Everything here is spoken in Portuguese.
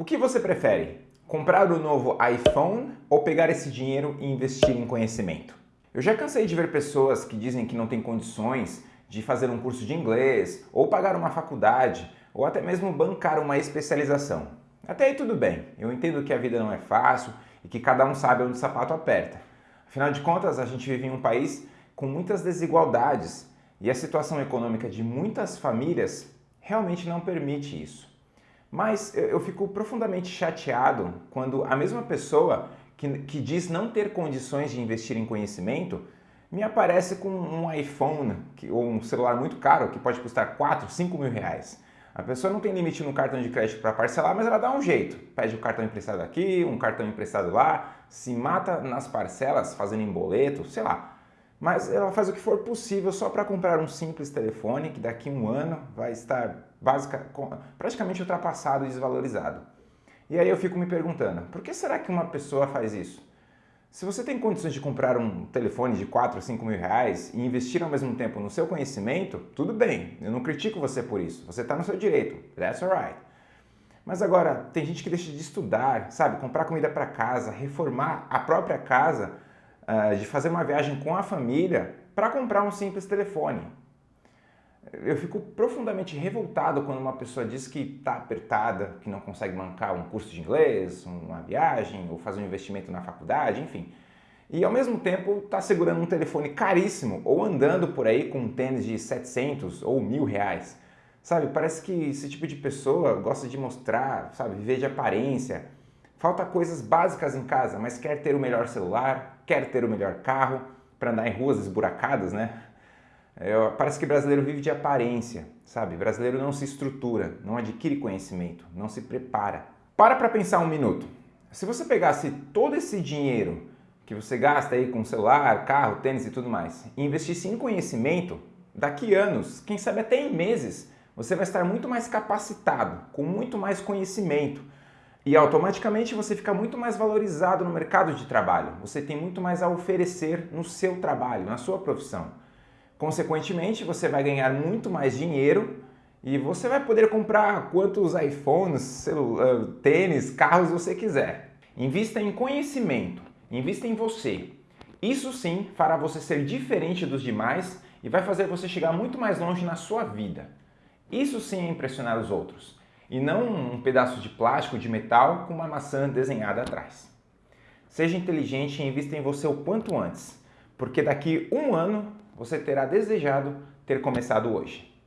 O que você prefere? Comprar o novo iPhone ou pegar esse dinheiro e investir em conhecimento? Eu já cansei de ver pessoas que dizem que não têm condições de fazer um curso de inglês, ou pagar uma faculdade, ou até mesmo bancar uma especialização. Até aí tudo bem, eu entendo que a vida não é fácil e que cada um sabe onde o sapato aperta. Afinal de contas, a gente vive em um país com muitas desigualdades e a situação econômica de muitas famílias realmente não permite isso. Mas eu fico profundamente chateado quando a mesma pessoa que, que diz não ter condições de investir em conhecimento me aparece com um iPhone que, ou um celular muito caro que pode custar 4, 5 mil reais. A pessoa não tem limite no cartão de crédito para parcelar, mas ela dá um jeito. Pede um cartão emprestado aqui, um cartão emprestado lá, se mata nas parcelas fazendo em boleto, sei lá. Mas ela faz o que for possível só para comprar um simples telefone que daqui a um ano vai estar básica, praticamente ultrapassado e desvalorizado. E aí eu fico me perguntando, por que será que uma pessoa faz isso? Se você tem condições de comprar um telefone de 4 ou 5 mil reais e investir ao mesmo tempo no seu conhecimento, tudo bem, eu não critico você por isso, você está no seu direito, that's alright. Mas agora, tem gente que deixa de estudar, sabe, comprar comida para casa, reformar a própria casa, uh, de fazer uma viagem com a família para comprar um simples telefone. Eu fico profundamente revoltado quando uma pessoa diz que está apertada, que não consegue bancar um curso de inglês, uma viagem ou fazer um investimento na faculdade, enfim. E ao mesmo tempo está segurando um telefone caríssimo ou andando por aí com um tênis de 700 ou mil reais. Sabe, parece que esse tipo de pessoa gosta de mostrar, sabe, viver de aparência. Falta coisas básicas em casa, mas quer ter o melhor celular, quer ter o melhor carro para andar em ruas esburacadas, né? É, parece que brasileiro vive de aparência, sabe? Brasileiro não se estrutura, não adquire conhecimento, não se prepara. Para para pensar um minuto. Se você pegasse todo esse dinheiro que você gasta aí com celular, carro, tênis e tudo mais, e investisse em conhecimento, daqui anos, quem sabe até em meses, você vai estar muito mais capacitado, com muito mais conhecimento. E automaticamente você fica muito mais valorizado no mercado de trabalho. Você tem muito mais a oferecer no seu trabalho, na sua profissão. Consequentemente, você vai ganhar muito mais dinheiro e você vai poder comprar quantos iPhones, celular, tênis, carros você quiser. Invista em conhecimento, invista em você. Isso sim fará você ser diferente dos demais e vai fazer você chegar muito mais longe na sua vida. Isso sim é impressionar os outros e não um pedaço de plástico de metal com uma maçã desenhada atrás. Seja inteligente e invista em você o quanto antes, porque daqui um ano você terá desejado ter começado hoje.